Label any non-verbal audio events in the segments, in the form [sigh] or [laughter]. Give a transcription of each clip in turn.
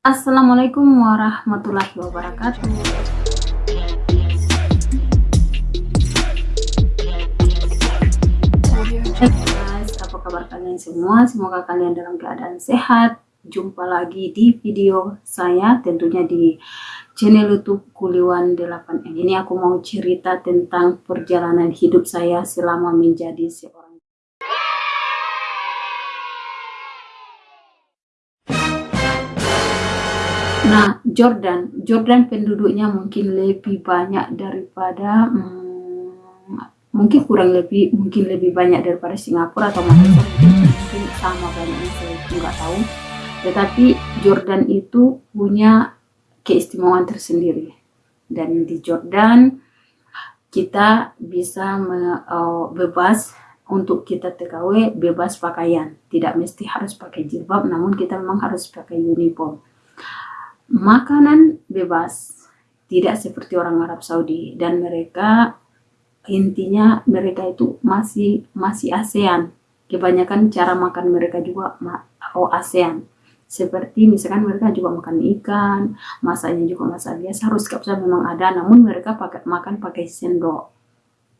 Assalamualaikum warahmatullahi wabarakatuh. Apa kabar kalian semua? Semoga kalian dalam keadaan sehat. Jumpa lagi di video saya, tentunya di channel YouTube Kuliwan 8N. Ini aku mau cerita tentang perjalanan hidup saya selama menjadi seorang Nah, Jordan, Jordan penduduknya mungkin lebih banyak daripada hmm, mungkin kurang lebih mungkin lebih banyak daripada Singapura atau Malaysia mungkin, sama banyaknya saya nggak tahu. Tetapi Jordan itu punya keistimewaan tersendiri. Dan di Jordan kita bisa me, uh, bebas untuk kita TKW bebas pakaian. Tidak mesti harus pakai jilbab namun kita memang harus pakai uniform makanan bebas. Tidak seperti orang Arab Saudi. Dan mereka intinya mereka itu masih masih ASEAN. Kebanyakan cara makan mereka juga oh ASEAN. Seperti misalkan mereka juga makan ikan masanya juga masak biasa harus kapsa memang ada. Namun mereka pakai makan pakai sendok.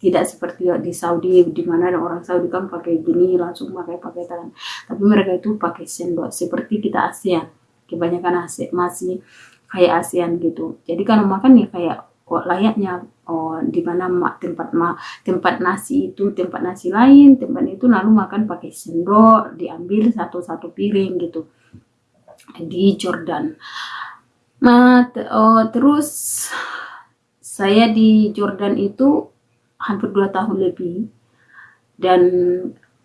Tidak seperti di Saudi di mana ada orang Saudi kan pakai gini langsung pakai pakai tangan. Tapi mereka itu pakai sendok. Seperti kita ASEAN kebanyakan ASEAN masih kayak ASEAN gitu. Jadi kalau makan ya kayak kok layaknya oh, di mana tempat tempat nasi itu tempat nasi lain tempat itu lalu makan pakai sendok diambil satu-satu piring gitu. Di Jordan. Nah oh, terus saya di Jordan itu hampir dua tahun lebih. Dan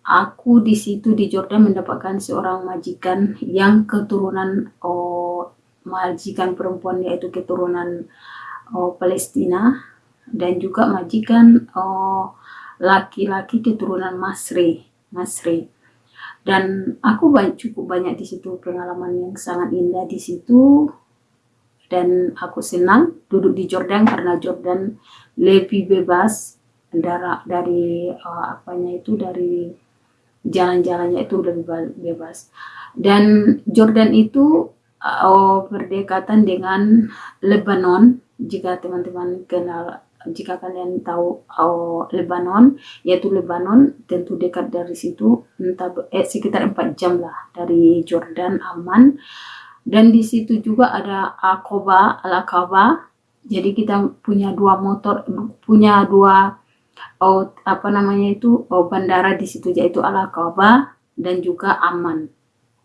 aku di situ di Jordan mendapatkan seorang majikan yang keturunan oh, majikan perempuan yaitu keturunan oh, Palestina dan juga majikan oh, laki-laki oh, keturunan Masri Masri. Dan aku banyak, cukup banyak di situ pengalaman yang sangat indah di situ. Dan aku senang duduk di Jordan karena Jordan lebih bebas dari, dari uh, apanya itu dari jalan-jalannya itu lebih bebas. Dan Jordan itu oh, berdekatan dengan Lebanon. Jika teman-teman kenal jika kalian tahu oh, Lebanon yaitu Lebanon tentu dekat dari situ entah eh, sekitar 4 jam lah dari Jordan aman dan di situ juga ada Aqaba Al-Aqaba jadi kita punya dua motor punya dua oh, apa namanya itu oh, bandara di situ yaitu Al-Aqaba dan juga Aman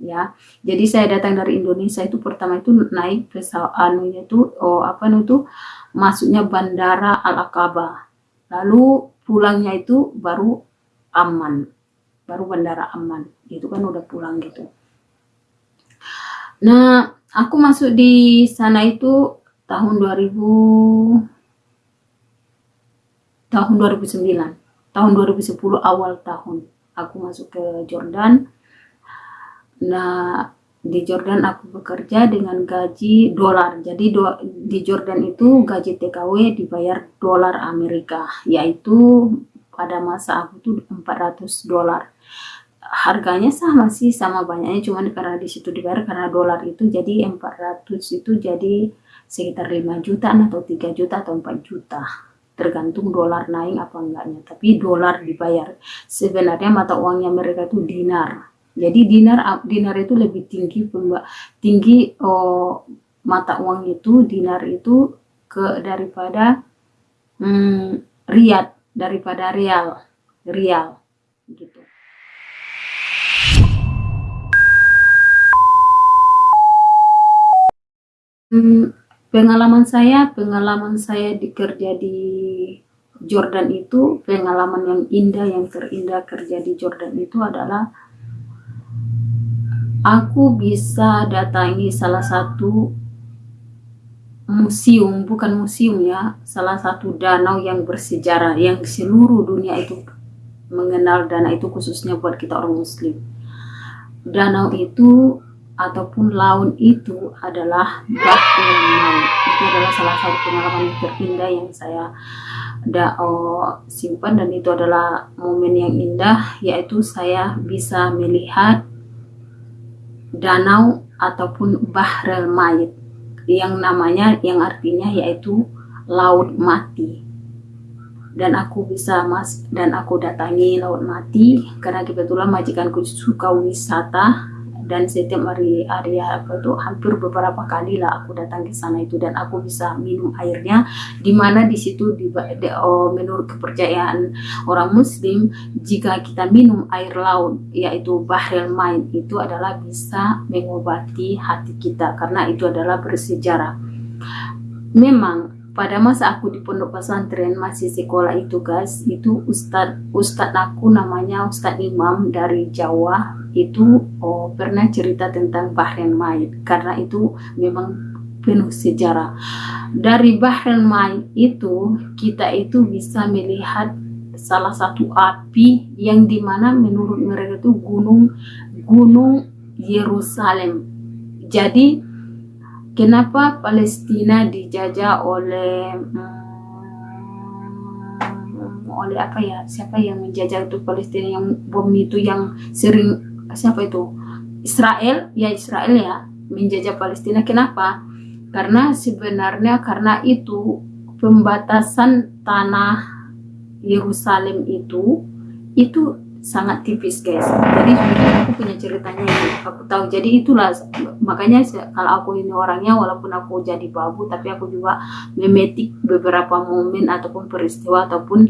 ya. Jadi saya datang dari Indonesia itu pertama itu naik pesawat anunya itu oh apa itu masuknya bandara Al-Aqaba. Lalu pulangnya itu baru aman baru bandara aman itu kan udah pulang gitu. Nah aku masuk di sana itu tahun 2000 tahun 2009 tahun 2010 awal tahun. Aku masuk ke Jordan. Nah di Jordan aku bekerja dengan gaji dolar. Jadi do, di Jordan itu gaji TKW dibayar dolar Amerika. Yaitu pada masa aku tuh 400 dolar. Harganya sama sih sama banyaknya. Cuman karena di situ dibayar karena dolar itu jadi 400 itu jadi sekitar 5 juta atau 3 juta atau 4 juta tergantung dolar naik apa enggaknya. Tapi dolar dibayar. Sebenarnya mata uangnya mereka itu dinar. Jadi dinar dinar itu lebih tinggi tinggi oh, mata uang itu dinar itu ke daripada hmm, riat daripada real real gitu. Hmm, Pengalaman saya, pengalaman saya dikerja di Jordan itu, pengalaman yang indah, yang terindah kerja di Jordan itu adalah aku bisa datangi salah satu museum, bukan museum ya, salah satu danau yang bersejarah, yang seluruh dunia itu mengenal danau itu khususnya buat kita orang muslim. Danau itu ataupun laut itu adalah Maut. Itu adalah salah satu pengalaman yang terindah yang saya ada simpan dan itu adalah momen yang indah yaitu saya bisa melihat danau ataupun Bahrel Mayit yang namanya yang artinya yaitu laut mati dan aku bisa mas dan aku datangi laut mati karena kebetulan majikanku suka wisata dan setiap hari hari apa itu hampir beberapa kali lah aku datang ke sana itu dan aku bisa minum airnya. Di mana di situ di, di oh, menurut kepercayaan orang muslim jika kita minum air laut yaitu bahril main itu adalah bisa mengobati hati kita karena itu adalah bersejarah. Memang pada masa aku di pondok pesantren masih sekolah itu guys itu ustad ustad aku namanya ustad imam dari Jawa itu oh, pernah cerita tentang Bahrain Maid. Karena itu memang penuh sejarah. Dari Bahrain Maid itu kita itu bisa melihat salah satu api yang di mana menurut mereka itu gunung gunung Yerusalem. Jadi kenapa Palestina dijajah oleh hmm, oleh apa ya? Siapa yang menjajah itu Palestina yang bom itu yang sering siapa itu? Israel? Ya Israel ya menjajah Palestina. Kenapa? Karena sebenarnya karena itu pembatasan tanah Yerusalem itu itu sangat tipis guys. Jadi aku punya ceritanya ini. Aku tahu. Jadi itulah. Makanya kalau aku ini orangnya walaupun aku jadi babu tapi aku juga memetik beberapa momen ataupun peristiwa ataupun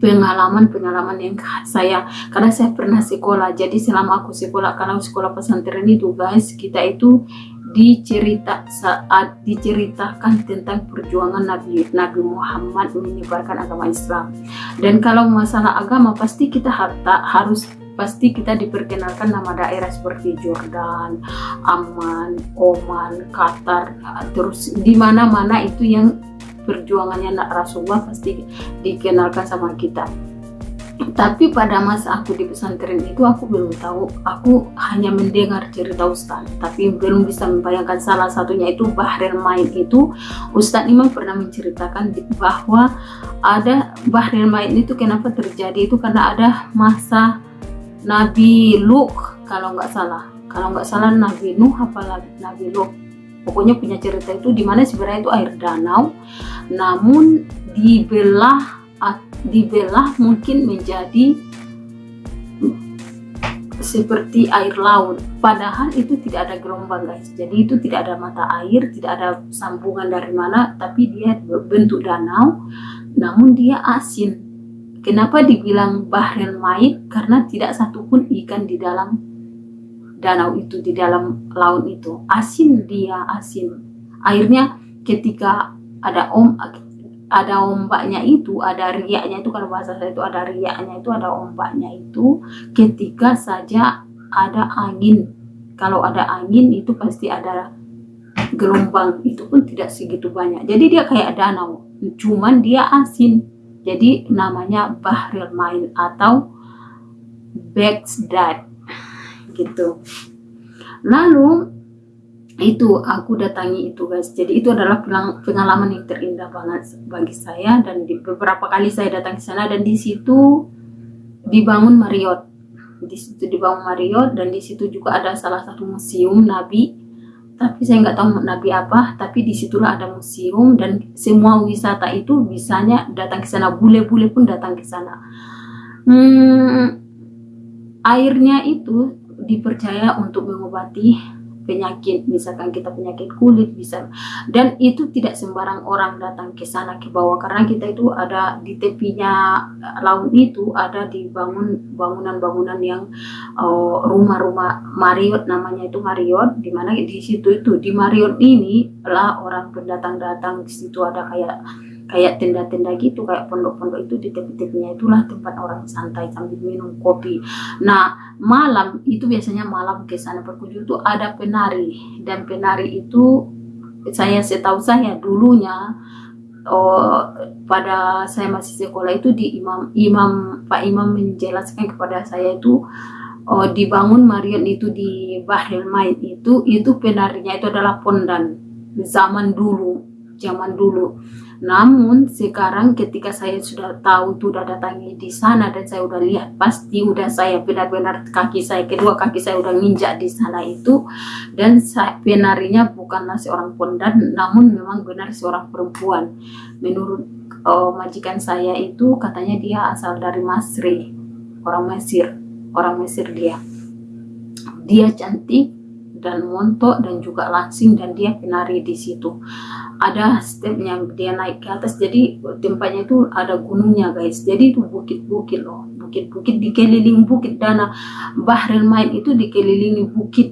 pengalaman-pengalaman yang saya. Karena saya pernah sekolah. Jadi selama aku sekolah kalau sekolah pesantren itu guys kita itu dicerita saat diceritakan tentang perjuangan Nabi Nabi Muhammad menyebarkan agama Islam. Dan kalau masalah agama pasti kita harus pasti kita diperkenalkan nama daerah seperti Jordan, Aman, Oman, Qatar, terus di mana-mana itu yang perjuangannya Rasulullah pasti dikenalkan sama kita tapi pada masa aku di pesantren itu aku belum tahu. Aku hanya mendengar cerita Ustaz tapi belum bisa membayangkan salah satunya itu Bahril Main itu. Ustaz Imam pernah menceritakan bahwa ada Bahril Main itu kenapa terjadi itu karena ada masa Nabi Lut kalau nggak salah. Kalau nggak salah Nabi Nuh apalagi Nabi Lut pokoknya punya cerita itu di mana sebenarnya itu air danau namun dibelah dibelah mungkin menjadi seperti air laut. Padahal itu tidak ada gelombang guys. Jadi itu tidak ada mata air tidak ada sambungan dari mana tapi dia bentuk danau namun dia asin. Kenapa dibilang bahril mait karena tidak satupun ikan di dalam danau itu di dalam laut itu. Asin dia asin. Airnya ketika ada om ada ombaknya itu, ada riaknya itu kalau bahasa saya itu ada riaknya itu, ada ombaknya itu ketika saja ada angin. Kalau ada angin itu pasti ada gelombang itu pun tidak segitu banyak. Jadi dia kayak danau, cuman dia asin. Jadi namanya Bahril Main atau Baghdad gitu. Lalu itu aku datangi itu guys. Jadi itu adalah pengalaman yang terindah banget bagi saya dan di beberapa kali saya datang ke sana dan di situ dibangun Marriott. Di situ dibangun Marriott dan di situ juga ada salah satu museum Nabi. Tapi saya nggak tahu Nabi apa tapi di situlah ada museum dan semua wisata itu bisanya datang ke sana. Bule-bule pun datang ke sana. Hmm, airnya itu dipercaya untuk mengobati penyakit misalkan kita penyakit kulit bisa. Dan itu tidak sembarang orang datang ke sana ke bawah. Karena kita itu ada di tepinya laut itu ada dibangun bangunan-bangunan yang uh, rumah-rumah Marriott namanya itu Marriott di mana di situ itu di Marriott ini lah orang pendatang datang di situ ada kayak kayak tenda-tenda gitu kayak pondok-pondok itu di tepi-tepinya itulah tempat orang santai sambil minum kopi. Nah malam itu biasanya malam ke sana berkunjung itu ada penari. Dan penari itu saya setahu saya dulunya oh, pada saya masih sekolah itu di imam imam pak imam menjelaskan kepada saya itu oh, dibangun Marion itu di Bahril Maid itu itu penarinya itu adalah pondan zaman dulu zaman dulu namun sekarang ketika saya sudah tahu itu udah datangi di sana dan saya udah lihat pasti udah saya benar-benar kaki saya kedua kaki saya udah nginjak di sana itu. Dan saya penarinya bukanlah seorang pondan namun memang benar seorang perempuan. Menurut uh, majikan saya itu katanya dia asal dari Masri orang Mesir orang Mesir dia. Dia cantik dan montok dan juga langsing dan dia penari di situ. Ada stepnya dia naik ke atas. Jadi tempatnya itu ada gunungnya guys. Jadi itu bukit-bukit loh. Bukit-bukit dikelilingi bukit dana. Bahril Main itu dikelilingi bukit.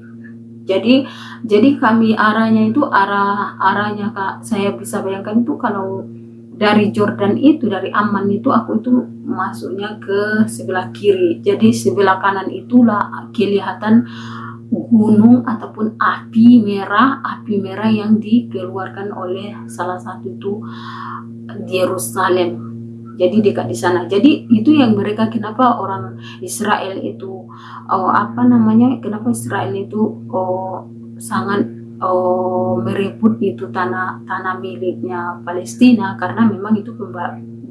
Jadi jadi kami arahnya itu arah arahnya kak saya bisa bayangkan itu kalau dari Jordan itu dari Aman itu aku itu masuknya ke sebelah kiri. Jadi sebelah kanan itulah kelihatan gunung ataupun api merah, api merah yang dikeluarkan oleh salah satu itu Yerusalem. Jadi dekat di sana. Jadi itu yang mereka kenapa orang Israel itu oh, apa namanya? Kenapa Israel itu oh, sangat oh, merebut itu tanah tanah miliknya Palestina karena memang itu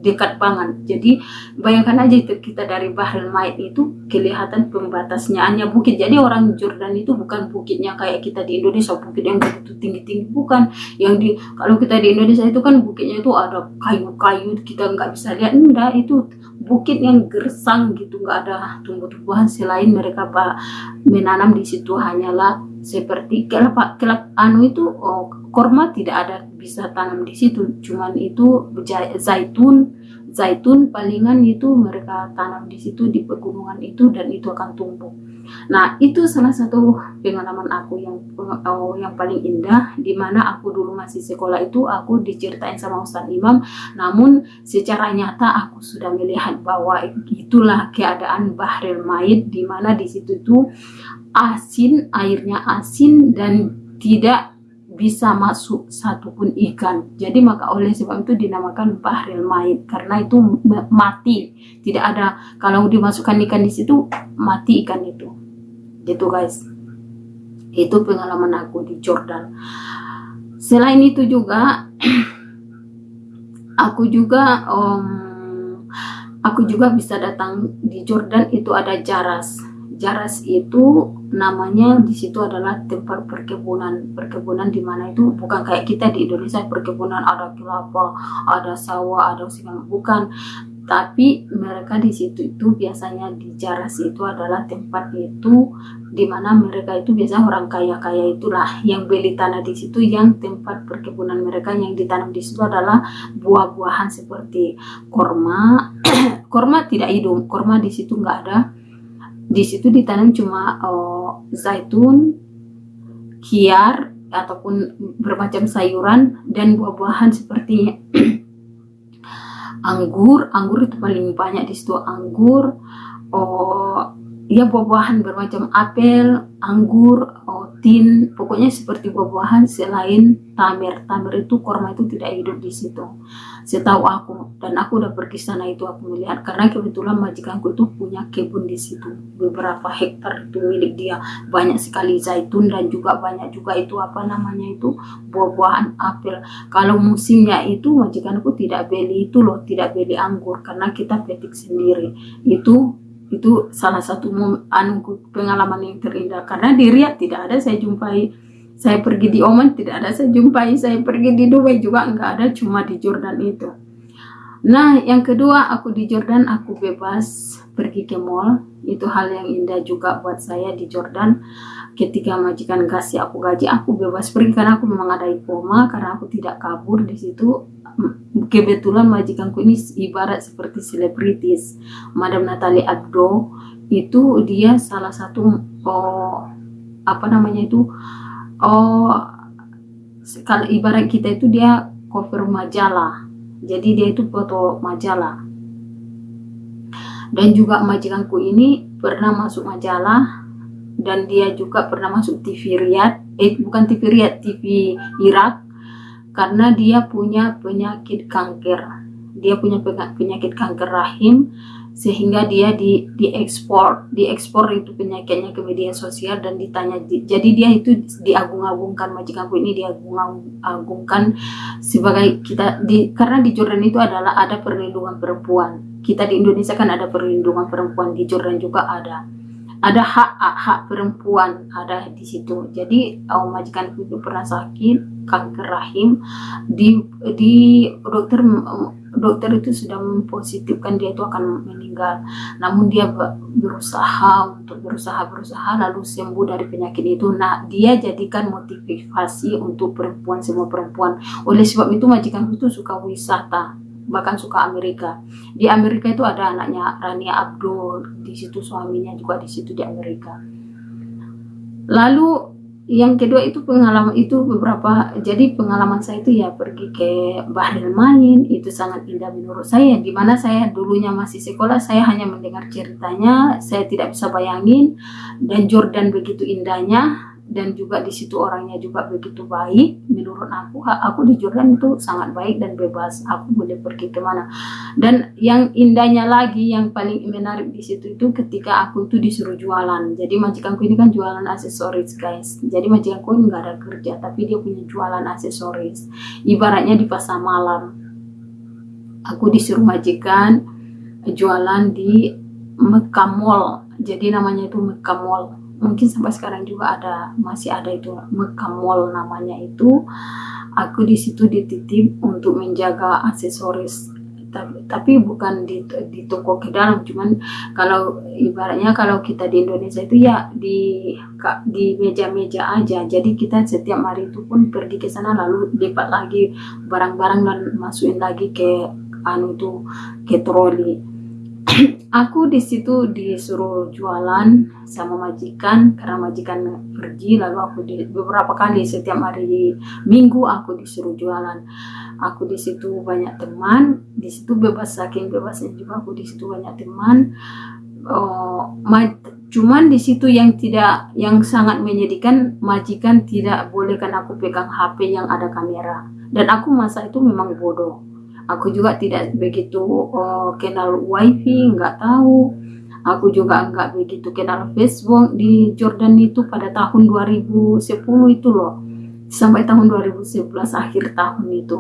dekat banget. Jadi bayangkan aja kita dari Bahrul Maid itu kelihatan pembatasnya. Hanya bukit. Jadi orang Jordan itu bukan bukitnya kayak kita di Indonesia. Bukit yang begitu tinggi-tinggi bukan. Yang di kalau kita di Indonesia itu kan bukitnya itu ada kayu-kayu. Kita nggak bisa lihat. Enggak itu bukit yang gersang gitu. Nggak ada tumbuh-tumbuhan selain mereka pak. Menanam di situ hanyalah seperti kelapa kelap anu itu oh, korma tidak ada bisa tanam di situ. Cuman itu zaitun zaitun palingan itu mereka tanam di situ di pegunungan itu dan itu akan tumbuh. Nah itu salah satu pengalaman aku yang oh, yang paling indah di mana aku dulu masih sekolah itu aku diceritain sama Ustadz Imam namun secara nyata aku sudah melihat bahwa itulah keadaan Bahril Maid di mana di situ itu asin, airnya asin dan tidak bisa masuk satupun ikan. Jadi maka oleh sebab itu dinamakan bahril mait karena itu mati. Tidak ada kalau dimasukkan ikan di situ mati ikan itu. Gitu guys. Itu pengalaman aku di Jordan. Selain itu juga [clears throat] aku juga um, aku juga bisa datang di Jordan itu ada jaras Jaras itu namanya di situ adalah tempat perkebunan perkebunan di mana itu bukan kayak kita di Indonesia perkebunan ada kelapa ada sawah ada segala bukan. Tapi mereka di situ itu biasanya di Jaras itu adalah tempat itu di mana mereka itu biasanya orang kaya-kaya itulah yang beli tanah di situ yang tempat perkebunan mereka yang ditanam di situ adalah buah-buahan seperti korma. [clears throat] Korma tidak hidup korma di situ nggak ada di situ ditanam cuma uh, zaitun, kiar ataupun bermacam sayuran dan buah-buahan seperti [clears throat] anggur, anggur itu paling banyak di situ anggur, oh ya buah-buahan bermacam apel, anggur, oh, pokoknya seperti buah-buahan selain tamer. Tamer itu korma itu tidak hidup di situ. Setahu aku dan aku udah pergi sana itu aku melihat. Karena kebetulan majikanku itu punya kebun di situ. Beberapa hektar itu milik dia. Banyak sekali zaitun dan juga banyak juga itu apa namanya itu buah-buahan apel. Kalau musimnya itu majikanku tidak beli itu loh tidak beli anggur. Karena kita petik sendiri. Itu itu salah satu anu pengalaman yang terindah. Karena di Riyadh tidak ada saya jumpai. Saya pergi di Oman tidak ada saya jumpai. Saya pergi di Dubai juga enggak ada cuma di Jordan itu. Nah yang kedua aku di Jordan aku bebas pergi ke mall. Itu hal yang indah juga buat saya di Jordan. Ketika majikan kasih aku gaji aku bebas pergi karena aku memang ada koma karena aku tidak kabur di situ kebetulan majikanku ini ibarat seperti selebritis. Madam Natalie Abdo itu dia salah satu oh, apa namanya itu oh kalau ibarat kita itu dia cover majalah. Jadi dia itu foto majalah. Dan juga majikanku ini pernah masuk majalah dan dia juga pernah masuk TV Riyadh eh bukan TV Riyadh TV Irak karena dia punya penyakit kanker. Dia punya penyakit kanker rahim sehingga dia di diekspor diekspor itu penyakitnya ke media sosial dan ditanya jadi dia itu diagung-agungkan majikanku ini diagung-agungkan sebagai kita di karena di Jordan itu adalah ada perlindungan perempuan. Kita di Indonesia kan ada perlindungan perempuan di Jordan juga ada. Ada hak hak perempuan ada di situ. Jadi oh, majikan itu pernah sakit kanker rahim di di dokter dokter itu sudah mempositifkan dia itu akan meninggal. Namun dia berusaha untuk berusaha berusaha lalu sembuh dari penyakit itu. Nah dia jadikan motivasi untuk perempuan semua perempuan. Oleh sebab itu majikan itu suka wisata bahkan suka Amerika. Di Amerika itu ada anaknya Rania Abdul, di situ suaminya juga di situ di Amerika. Lalu yang kedua itu pengalaman itu beberapa jadi pengalaman saya itu ya pergi ke Bahril main itu sangat indah menurut saya. Di mana saya dulunya masih sekolah saya hanya mendengar ceritanya saya tidak bisa bayangin. Dan Jordan begitu indahnya dan juga di situ orangnya juga begitu baik menurut aku aku di Jordan itu sangat baik dan bebas aku boleh pergi ke mana dan yang indahnya lagi yang paling menarik di situ itu ketika aku itu disuruh jualan. Jadi majikanku ini kan jualan aksesoris guys. Jadi majikanku nggak ada kerja tapi dia punya jualan aksesoris. Ibaratnya di pasar malam. Aku disuruh majikan jualan di Mekah Mall. Jadi namanya itu Mekah Mall mungkin sampai sekarang juga ada masih ada itu Mekamol namanya itu. Aku di situ dititip untuk menjaga aksesoris. Tapi, bukan di, di toko ke dalam cuman kalau ibaratnya kalau kita di Indonesia itu ya di di meja-meja aja. Jadi kita setiap hari itu pun pergi ke sana lalu lipat lagi barang-barang dan masukin lagi ke anu itu ke troli aku di situ disuruh jualan sama majikan karena majikan pergi lalu aku di, beberapa kali setiap hari minggu aku disuruh jualan. Aku di situ banyak teman di situ bebas saking bebasnya juga aku di situ banyak teman. Oh, cuman di situ yang tidak yang sangat menyedihkan majikan tidak bolehkan aku pegang HP yang ada kamera. Dan aku masa itu memang bodoh aku juga tidak begitu uh, kenal wifi nggak tahu. Aku juga nggak begitu kenal Facebook di Jordan itu pada tahun 2010 itu loh. Sampai tahun 2011 akhir tahun itu.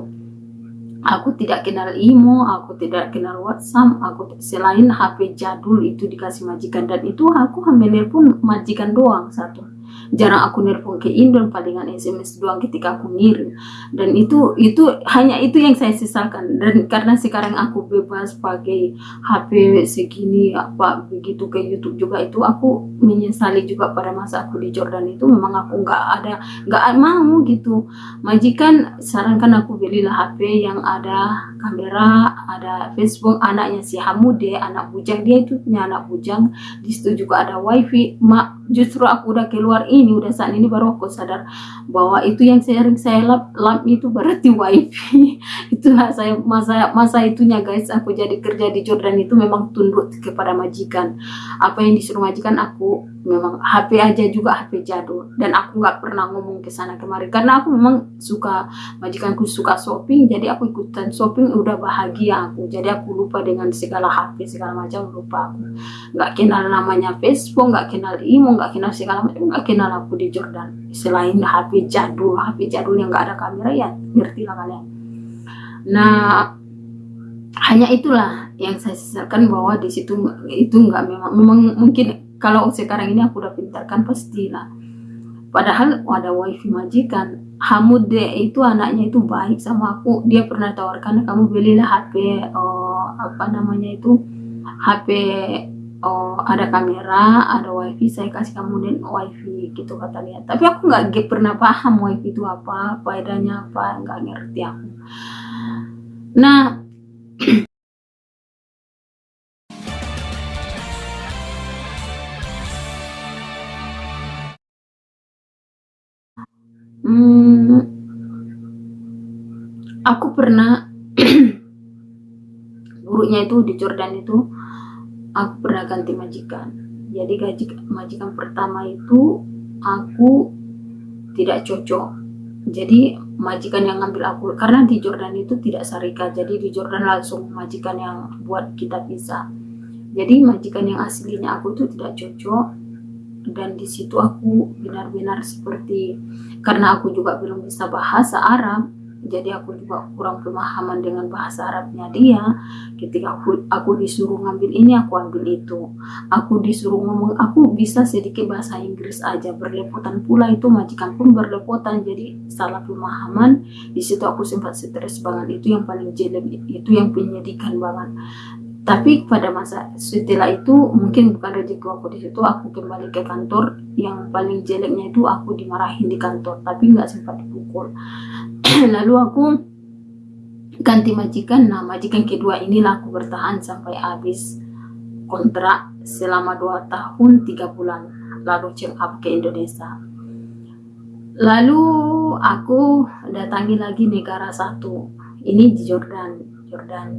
Aku tidak kenal imo aku tidak kenal WhatsApp aku selain HP jadul itu dikasih majikan. Dan itu aku hamilnya pun majikan doang satu jarang aku nelpon ke Indon palingan SMS doang ketika aku ngirim. Dan itu itu hanya itu yang saya sesalkan dan karena sekarang aku bebas pakai HP segini apa begitu ke YouTube juga itu aku menyesali juga pada masa aku di Jordan. Itu memang aku nggak ada nggak mau gitu. Majikan sarankan aku belilah HP yang ada kamera ada Facebook anaknya si Hamude anak bujang. Dia itu punya anak bujang. Di situ juga ada wifi. Mak justru aku udah keluar ini udah saat ini baru aku sadar bahwa itu yang sering saya lap lap itu berarti wifi. [laughs] Itulah saya masa masa itunya guys. Aku jadi kerja di Jordan itu memang tunduk kepada majikan. Apa yang disuruh majikan aku memang HP aja juga HP jadul. Dan aku nggak pernah ngomong ke sana kemari. Karena aku memang suka majikanku suka shopping jadi aku ikutan shopping udah bahagia aku. Jadi aku lupa dengan segala HP segala macam lupa aku. Nggak kenal namanya Facebook nggak kenal imo nggak kenal segala macam nggak kenal aku di Jordan. Selain HP jadul HP jadul yang nggak ada kamera ya ngerti lah kalian. Nah hanya itulah yang saya sesalkan bahwa di situ itu nggak memang memang mungkin kalau sekarang ini aku udah pintarkan pastilah padahal ada wifi majikan. Hamud itu anaknya itu baik sama aku. Dia pernah tawarkan kamu belilah HP oh, apa namanya itu HP oh, ada kamera ada wifi saya kasih kamu dan wifi gitu kata dia tapi aku nggak pernah paham wifi itu apa faedahnya apa nggak ngerti aku. Nah [clears throat] Hmm, aku pernah [clears throat] buruknya itu di Jordan itu aku pernah ganti majikan. Jadi gaji majikan pertama itu aku tidak cocok. Jadi majikan yang ngambil aku karena di Jordan itu tidak sarika. Jadi di Jordan langsung majikan yang buat kita bisa. jadi majikan yang aslinya aku itu tidak cocok dan di situ aku benar-benar seperti karena aku juga belum bisa bahasa Arab jadi aku juga kurang pemahaman dengan bahasa Arabnya dia. Ketika aku, aku disuruh ngambil ini aku ambil itu. Aku disuruh ngomong aku bisa sedikit bahasa Inggris aja. Berlepotan pula itu majikan pun berlepotan. Jadi salah pemahaman. Di situ aku sempat stres banget. Itu yang paling jelek itu yang penyedihkan banget. Tapi pada masa setelah itu mungkin bukan rezeki aku di situ aku kembali ke kantor. Yang paling jeleknya itu aku dimarahin di kantor tapi nggak sempat dipukul lalu aku ganti majikan. Nah majikan kedua inilah aku bertahan sampai habis kontrak selama dua tahun tiga bulan. Lalu check up ke Indonesia. Lalu aku datangi lagi negara satu. Ini di Jordan. Jordan.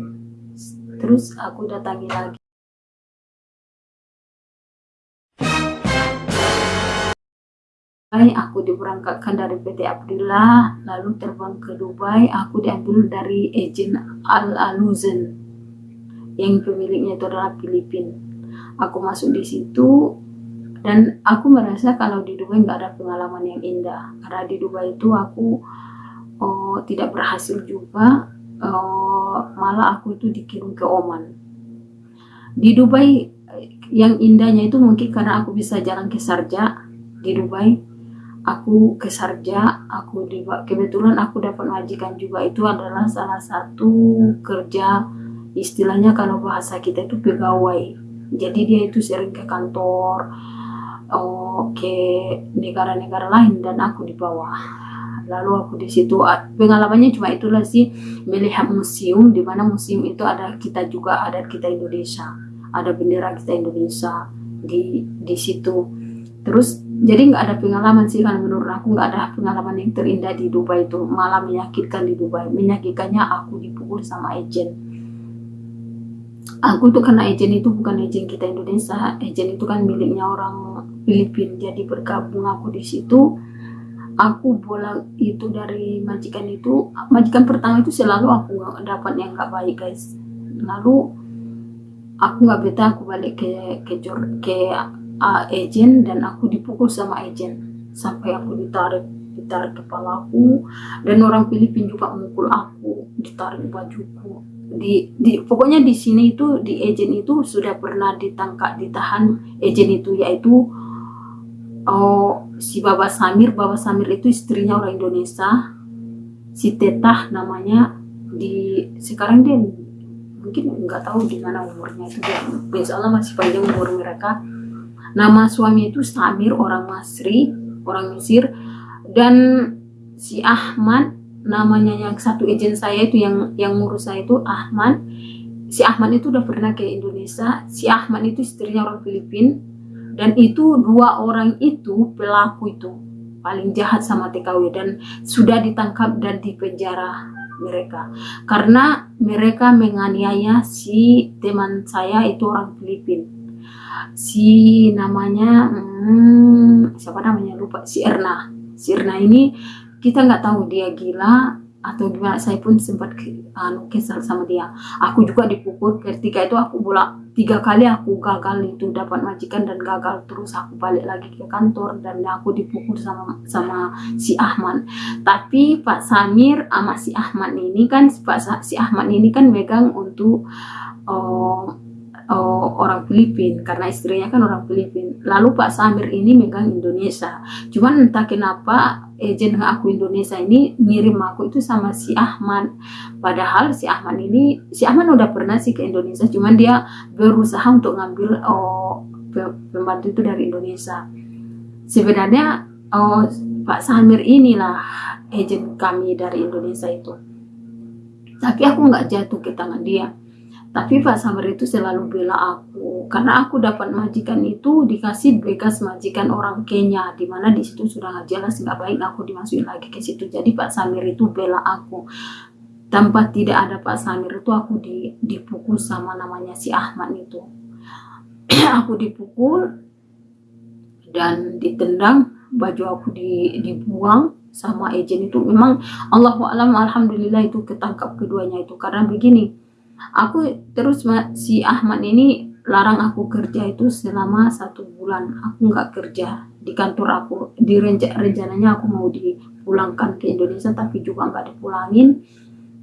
Terus aku datangi lagi. Aku diberangkatkan dari PT Abdullah, lalu terbang ke Dubai, aku diambil dari agent Al Aluzen yang pemiliknya itu adalah Filipin. Aku masuk di situ dan aku merasa kalau di Dubai nggak ada pengalaman yang indah. Karena di Dubai itu aku oh, tidak berhasil juga uh, malah aku itu dikirim ke Oman. Di Dubai yang indahnya itu mungkin karena aku bisa jalan ke Sarja di Dubai aku ke Sarja aku di, kebetulan aku dapat majikan juga. Itu adalah salah satu kerja istilahnya kalau bahasa kita itu pegawai. Jadi dia itu sering ke kantor oh, ke negara-negara lain dan aku di bawah. Lalu aku di situ pengalamannya cuma itulah sih melihat museum di mana museum itu ada kita juga ada kita Indonesia. Ada bendera kita Indonesia di di situ. Terus jadi nggak ada pengalaman sih kan menurut aku. Nggak ada pengalaman yang terindah di Dubai itu. Malah menyakitkan di Dubai. Menyakitkannya aku dipukul sama agent aku tuh karena agent itu bukan agent kita Indonesia. Agent itu kan miliknya orang Filipina. Jadi bergabung aku di situ. Aku bola itu dari majikan itu. Majikan pertama itu selalu aku dapat yang nggak baik guys. Lalu aku nggak betah aku balik ke ke ke uh, agent dan aku dipukul sama agent. Sampai aku ditarik ditarik kepalaku. Dan orang Filipina juga memukul aku ditarik bajuku. Di, di pokoknya di sini itu di agent itu sudah pernah ditangkap ditahan agent itu yaitu oh si Baba Samir. Baba Samir itu istrinya orang Indonesia. Si Tetah namanya. Di sekarang dia mungkin nggak tahu di mana umurnya itu. Dia Allah masih panjang umur mereka nama suami itu Samir orang Masri orang Mesir. Dan si Ahmad namanya yang satu agent saya itu yang yang ngurus saya itu Ahmad. Si Ahmad itu udah pernah ke Indonesia. Si Ahmad itu istrinya orang Filipina dan itu dua orang itu pelaku itu paling jahat sama TKW dan sudah ditangkap dan dipenjara mereka. Karena mereka menganiaya si teman saya itu orang Filipin si namanya hmm, siapa namanya? Lupa. Si Erna. Si Erna ini kita nggak tahu dia gila atau gimana. Saya pun sempat anu kesal sama dia. Aku juga dipukul. Ketika itu aku bola tiga kali aku gagal itu dapat majikan dan gagal terus aku balik lagi ke kantor dan aku dipukul sama sama si Ahmad. Tapi Pak Samir sama si Ahmad ini kan Pak si Ahmad ini kan megang untuk oh, oh, orang Filipin karena istrinya kan orang Filipin. Lalu Pak Samir ini megang Indonesia. Cuman entah kenapa agent aku Indonesia ini ngirim aku itu sama si Ahmad. Padahal si Ahmad ini si Ahmad udah pernah sih ke Indonesia cuman dia berusaha untuk ngambil oh, pembantu itu dari Indonesia. Sebenarnya oh, Pak Samir inilah agent kami dari Indonesia itu. Tapi aku nggak jatuh ke tangan dia tapi Pak Samir itu selalu bela aku. Karena aku dapat majikan itu dikasih bekas majikan orang Kenya. Di mana di situ sudah jelas nggak baik aku dimasukin lagi ke situ. Jadi Pak Samir itu bela aku. Tanpa tidak ada Pak Samir itu aku di, dipukul sama namanya si Ahmad itu. [clears throat] Aku dipukul dan ditendang baju aku di, dibuang sama agent itu. Memang Allah alam alhamdulillah itu ketangkap keduanya itu. Karena begini aku terus si Ahmad ini larang aku kerja itu selama satu bulan. Aku nggak kerja di kantor aku. Di renca rencananya aku mau dipulangkan ke Indonesia tapi juga nggak dipulangin.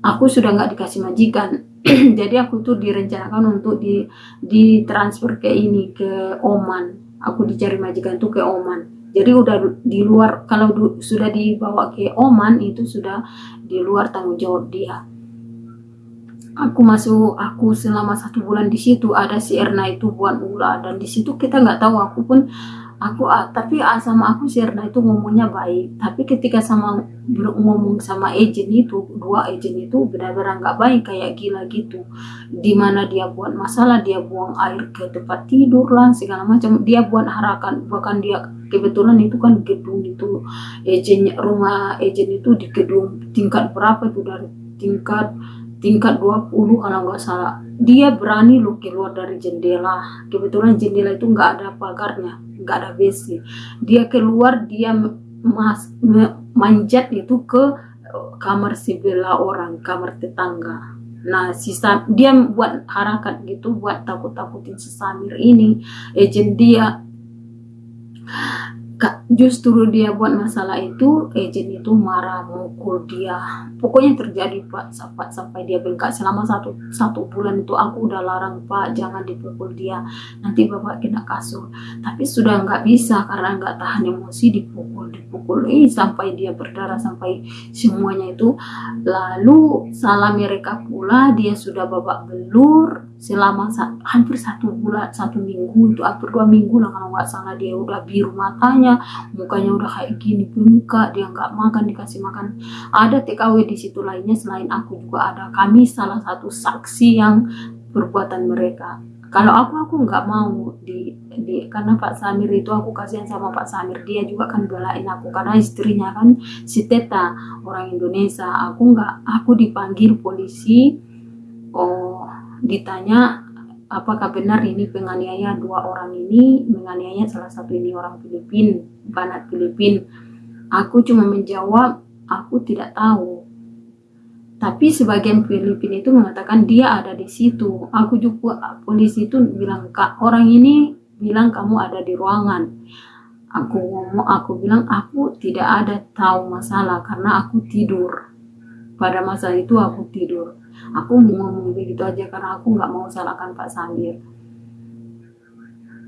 Aku sudah nggak dikasih majikan. [clears throat] Jadi aku tuh direncanakan untuk di ditransfer ke ini ke Oman. Aku dicari majikan tuh ke Oman. Jadi udah di luar kalau sudah dibawa ke Oman itu sudah di luar tanggung jawab dia aku masuk aku selama satu bulan di situ ada si Erna itu buat ulah dan di situ kita nggak tahu aku pun aku tapi sama aku si Erna itu ngomongnya baik. Tapi ketika sama ngomong sama agent itu dua agent itu benar-benar nggak baik kayak gila gitu. Di mana dia buat masalah dia buang air ke tempat tidur lah segala macam. Dia buat harakan bahkan dia kebetulan itu kan gedung itu agent rumah agent itu di gedung tingkat berapa itu dari tingkat tingkat 20 kalau nggak salah. Dia berani loh keluar dari jendela. Kebetulan jendela itu nggak ada pagarnya nggak ada besi dia keluar dia mas, manjat itu ke eh, kamar sebelah orang kamar tetangga. Nah sisa dia buat harakat gitu buat takut-takutin si Samir ini. Agent dia justru dia buat masalah itu agent itu marah mukul dia. Pokoknya terjadi pak sampai sampai dia bengkak. Selama satu satu bulan itu aku udah larang pak jangan dipukul dia. Nanti bapak kena kasur. Tapi sudah nggak bisa karena nggak tahan emosi dipukul dipukul. Eh sampai dia berdarah sampai semuanya itu. Lalu salah mereka pula dia sudah babak belur selama hampir satu bulan satu minggu itu hampir dua minggu lah kalau nggak salah. Dia udah biru matanya mukanya udah kayak gini bengkak dia nggak makan dikasih makan. Ada TKW di situ lainnya selain aku juga ada. Kami salah satu saksi yang perbuatan mereka. Kalau aku aku nggak mau di, di karena Pak Samir itu aku kasihan sama Pak Samir. Dia juga kan belain aku karena istrinya kan si Teta orang Indonesia. Aku nggak aku dipanggil polisi. Oh ditanya apakah benar ini penganiaya dua orang ini? Menganiaya salah satu ini orang Filipin banat Filipin. Aku cuma menjawab aku tidak tahu. Tapi sebagian Filipin itu mengatakan dia ada di situ. Aku juga polisi itu bilang kak orang ini bilang kamu ada di ruangan. Aku ngomong aku bilang aku tidak ada tahu masalah karena aku tidur. Pada masa itu aku tidur aku ngomong begitu aja karena aku nggak mau salahkan Pak Samir.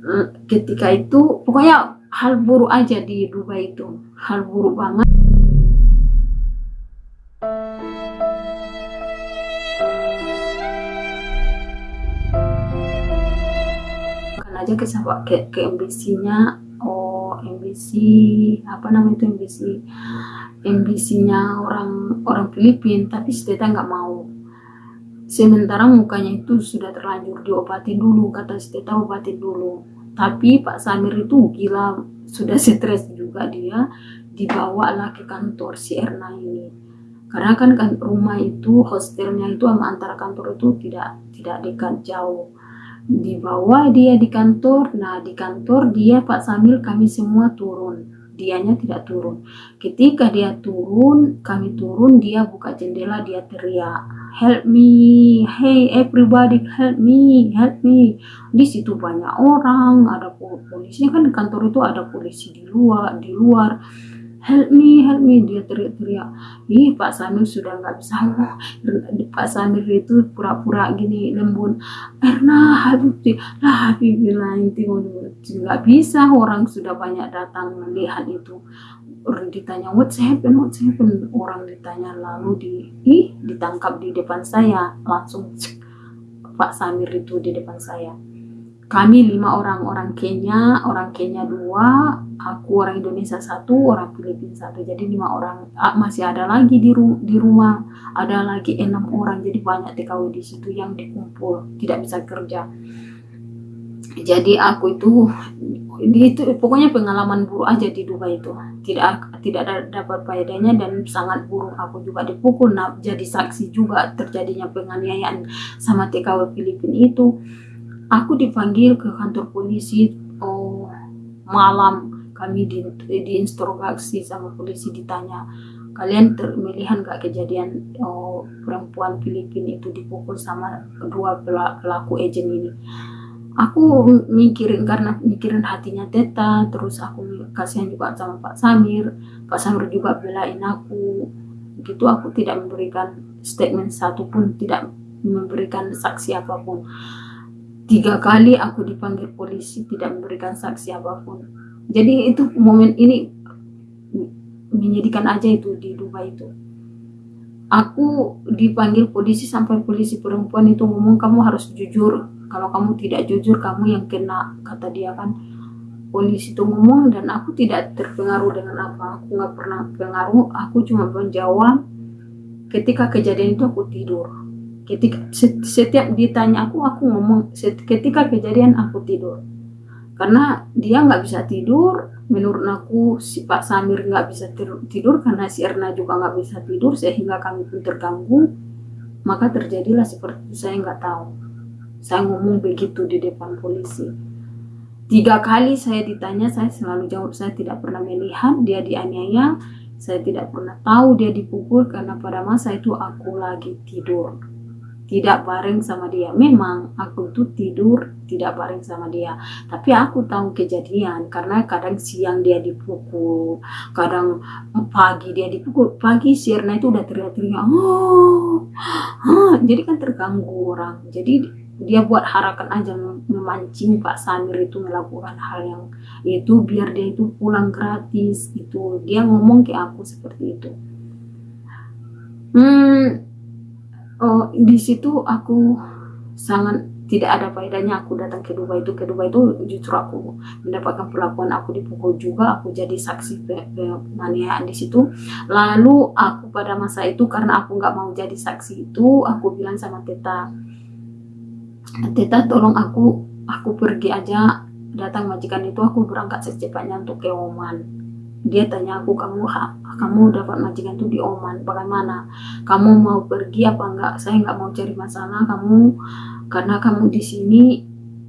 Eh, ketika itu pokoknya hal buruk aja di Dubai itu. Hal buruk banget. Kan aja ke ke, ke oh MBC apa namanya itu MBC MBC-nya orang orang Filipin tapi Steta nggak mau sementara mukanya itu sudah terlanjur diobatin dulu kata Steta obatin dulu. Tapi Pak Samir itu gila sudah stres juga dia dibawa lah ke kantor si Erna ini. Karena kan, kan rumah itu hostelnya itu sama antara kantor itu tidak tidak dekat jauh. Dibawa dia di kantor nah di kantor dia Pak Samir kami semua turun. Dianya tidak turun. Ketika dia turun, kami turun, dia buka jendela, dia teriak, "Help me! Hey everybody, help me! Help me!" Di situ banyak orang, ada polisi kan di kantor itu ada polisi di luar, di luar help me, help me, dia teriak-teriak. Ih, Pak Samir sudah nggak bisa. Pak Samir itu pura-pura gini lembut. Erna, Habib, lah Habib bilang itu nggak bisa. Orang sudah banyak datang melihat itu. Orang ditanya what's happen, what's happen. Orang ditanya lalu di, ih, ditangkap di depan saya. Langsung Pak Samir itu di depan saya. Kami lima orang orang Kenya orang Kenya dua aku orang Indonesia satu orang Filipina satu. Jadi lima orang masih ada lagi di ru di rumah. Ada lagi enam orang jadi banyak TKW di situ yang dikumpul tidak bisa kerja jadi aku itu itu pokoknya pengalaman buruk aja di Dubai itu. Tidak tidak dapat faedahnya dan sangat buruk. Aku juga dipukul nah, jadi saksi juga terjadinya penganiayaan sama TKW Filipina itu. Aku dipanggil ke kantor polisi oh malam kami di, diinterogasi sama polisi ditanya kalian melihat gak kejadian oh, perempuan Filipina itu dipukul sama dua pelaku agent ini aku mikirin karena mikirin hatinya Teta terus aku kasihan juga sama Pak Samir. Pak Samir juga belain aku. Gitu aku tidak memberikan statement satupun tidak memberikan saksi apa pun. Tiga kali aku dipanggil polisi tidak memberikan saksi apa pun. Jadi itu momen ini menyedihkan aja itu di Dubai itu. Aku dipanggil polisi sampai polisi perempuan itu ngomong kamu harus jujur kalau kamu tidak jujur kamu yang kena kata dia kan. Polisi itu ngomong dan aku tidak terpengaruh dengan apa. Aku nggak pernah pengaruh aku cuma menjawab. Ketika kejadian itu aku tidur. Ketika setiap ditanya aku aku ngomong ketika kejadian aku tidur. Karena dia nggak bisa tidur menurut aku si Pak Samir nggak bisa tidur karena si Erna juga nggak bisa tidur sehingga kami pun terganggu. Maka terjadilah seperti saya nggak tahu saya ngomong begitu di depan polisi tiga kali saya ditanya saya selalu jawab saya tidak pernah melihat dia dianiaya saya tidak pernah tahu dia dipukul karena pada masa itu aku lagi tidur tidak bareng sama dia. Memang aku tuh tidur tidak bareng sama dia. Tapi aku tahu kejadian karena kadang siang dia dipukul, kadang pagi dia dipukul. Pagi Sirna itu udah teriak-teriak, oh, ah. jadi kan terganggu orang. Jadi dia buat harakan aja memancing Pak Samir itu melakukan hal yang itu biar dia itu pulang gratis itu dia ngomong ke aku seperti itu. Hmm oh di situ aku sangat tidak ada faedahnya. Aku datang ke Dubai itu ke Dubai itu justru aku mendapatkan perlakuan aku dipukul juga. Aku jadi saksi penganiayaan di situ. Lalu aku pada masa itu karena aku nggak mau jadi saksi itu aku bilang sama Teta Teta tolong aku aku pergi aja. Datang majikan itu aku berangkat secepatnya untuk ke Oman. Dia tanya aku kamu kamu dapat majikan tuh di Oman bagaimana? Kamu mau pergi apa enggak? Saya enggak mau cari masalah kamu. Karena kamu di sini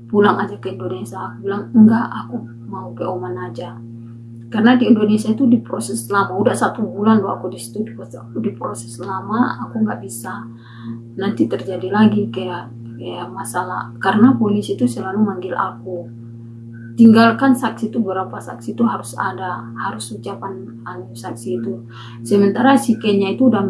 pulang aja ke Indonesia. Aku bilang enggak aku mau ke Oman aja. Karena di Indonesia itu diproses lama. Udah satu bulan loh aku di situ diproses lama. Aku nggak bisa. Nanti terjadi lagi kayak kayak masalah. Karena polisi itu selalu manggil aku. Tinggalkan saksi itu berapa saksi itu harus ada harus ucapan anu saksi itu. Sementara si Kenya itu udah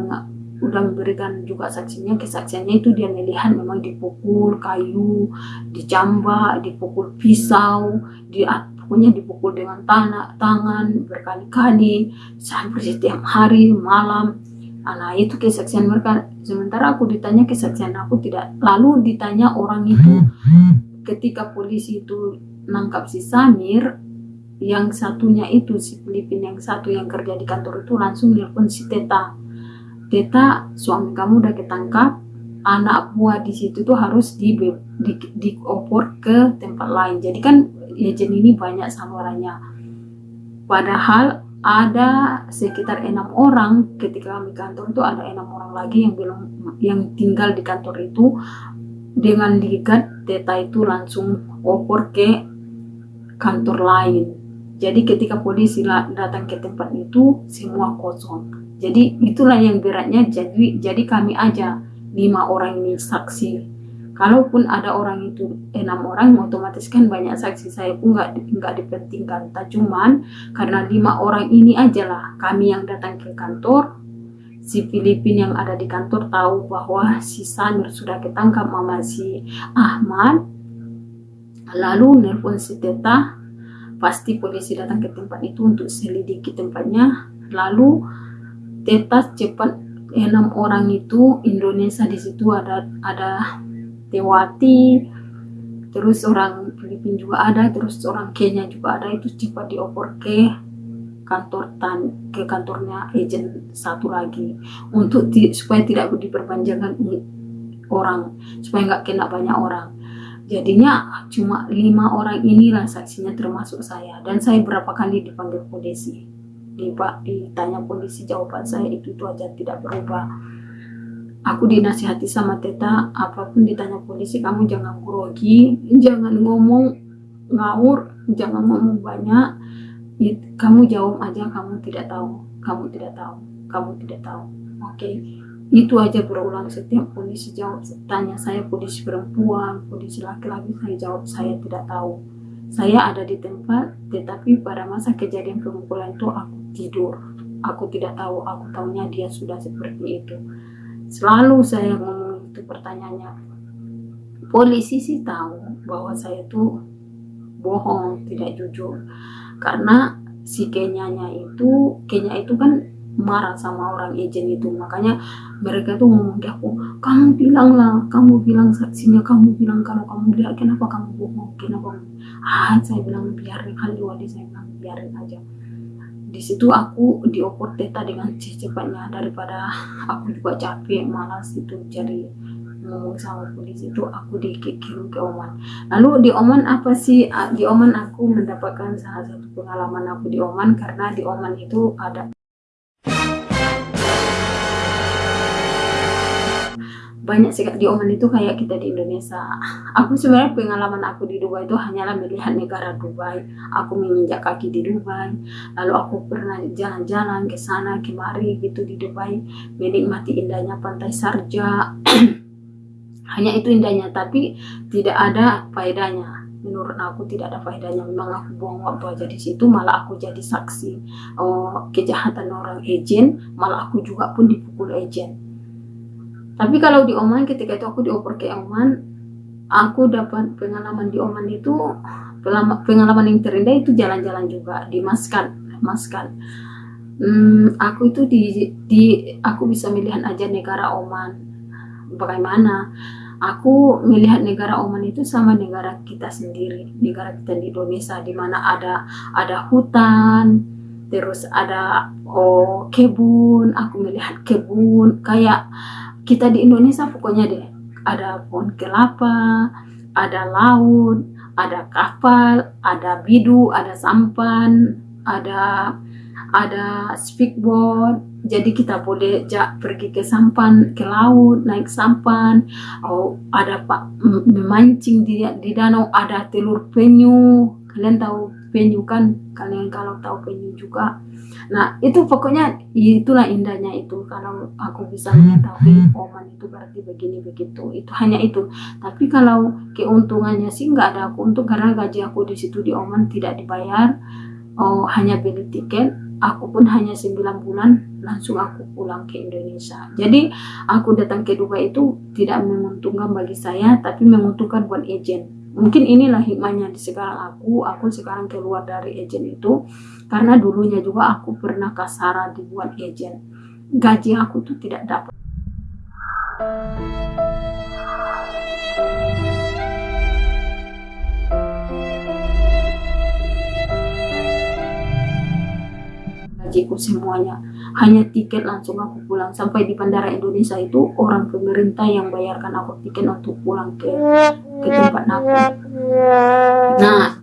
udah memberikan juga saksinya kesaksiannya itu dia melihat memang dipukul kayu dicambak dipukul pisau di pokoknya dipukul dengan tanah tangan berkali-kali sampai setiap hari malam Nah itu kesaksian mereka. Sementara aku ditanya kesaksian aku tidak. Lalu ditanya orang itu ketika polisi itu nangkap si Samir yang satunya itu si Filipin yang satu yang kerja di kantor itu langsung nelpon si Teta. Teta suami kamu udah ketangkap anak buah di situ tuh harus di, di, diopor ke tempat lain. Jadi kan agent ini banyak salurannya padahal ada sekitar enam orang ketika kami kantor itu ada enam orang lagi yang belum yang tinggal di kantor itu dengan digat Teta itu langsung opor ke kantor lain. Jadi ketika polisi datang ke tempat itu semua kosong. Jadi itulah yang beratnya. Jadi jadi kami aja lima orang ini saksi. Kalaupun ada orang itu enam orang, otomatis kan banyak saksi saya pun nggak nggak dipentingkan. Tak cuman karena lima orang ini aja lah kami yang datang ke kantor. Si Filipin yang ada di kantor tahu bahwa si Sanur sudah ketangkap mama si Ahmad Lalu nelpon si Teta, pasti polisi datang ke tempat itu untuk selidiki tempatnya. Lalu Teta cepat enam orang itu Indonesia di situ ada ada Tewati, terus orang Filipina juga ada, terus orang Kenya juga ada itu cepat dioper ke kantor tan ke kantornya agent satu lagi untuk supaya tidak diperpanjangkan orang supaya nggak kena banyak orang Jadinya cuma lima orang inilah saksinya termasuk saya dan saya berapa kali dipanggil polisi. Ditanya polisi jawaban saya itu itu aja tidak berubah. Aku dinasihati sama Teta, apa pun ditanya polisi kamu jangan grogi, jangan ngomong ngawur, jangan ngomong banyak. Kamu jawab aja kamu tidak tahu, kamu tidak tahu, kamu tidak tahu. Oke. Okay? itu aja berulang setiap polisi jawab tanya saya polisi perempuan polisi laki-laki saya jawab saya tidak tahu saya ada di tempat tetapi pada masa kejadian pemukulan itu aku tidur aku tidak tahu aku tahunya dia sudah seperti itu selalu saya ngomong itu pertanyaannya. Polisi sih tahu bahwa saya tuh bohong tidak jujur. Karena si kenyanya itu kenya itu kan marah sama orang agent itu. Makanya mereka tuh ngomong ke aku kamu bilang lah kamu bilang saksinya kamu bilang kalau kamu lihat kenapa kamu bohong kenapa? Ah saya bilang biarin kali wali saya bilang biarin aja di situ aku dioper teta dengan cepatnya daripada aku juga capek malas itu jadi ngomong sama polisi itu aku dikirim ke Oman. Lalu di Oman apa sih di Oman aku mendapatkan salah satu pengalaman aku di Oman karena di Oman itu ada banyak sih di Oman itu kayak kita di Indonesia. Aku sebenarnya pengalaman aku di Dubai itu hanyalah melihat negara Dubai. Aku menginjak kaki di Dubai lalu aku pernah jalan-jalan ke sana kemari gitu di Dubai menikmati indahnya pantai Sarja. [clears throat] Hanya itu indahnya tapi tidak ada faedahnya. Menurut aku tidak ada faedahnya. Memang aku buang waktu aja di situ malah aku jadi saksi oh, kejahatan orang agent malah aku juga pun dipukul agent tapi kalau di Oman ketika itu aku dioper ke Oman aku dapat pengalaman di Oman itu pengalaman yang terindah itu jalan-jalan juga di Maskat Maskat hmm, aku itu di, di aku bisa melihat aja negara Oman bagaimana. Aku melihat negara Oman itu sama negara kita sendiri negara kita di Indonesia di mana ada ada hutan terus ada oh kebun aku melihat kebun kayak kita di Indonesia pokoknya deh. Ada pohon kelapa ada laut ada kapal ada bidu ada sampan ada ada speedboat. Jadi kita boleh ja, pergi ke sampan ke laut naik sampan. Oh ada pak memancing di, di danau ada telur penyu kalian tahu penyu kan kalian kalau tahu penyu juga Nah, itu pokoknya itulah indahnya itu kalau aku bisa mengetahui Oman itu berarti begini begitu. Itu hanya itu. Tapi kalau keuntungannya sih nggak ada aku untung karena gaji aku di situ di Oman tidak dibayar. Oh, hanya beli tiket. Aku pun hanya 9 bulan langsung aku pulang ke Indonesia. Jadi aku datang ke Dubai itu tidak menguntungkan bagi saya tapi menguntungkan buat agent mungkin inilah hikmahnya di sekarang aku aku sekarang keluar dari agent itu karena dulunya juga aku pernah kasara dibuat agent. Gaji aku tuh tidak dapat gajiku semuanya. Hanya tiket langsung aku pulang. Sampai di bandara Indonesia itu orang pemerintah yang bayarkan aku tiket untuk pulang ke ke tempat aku. Nah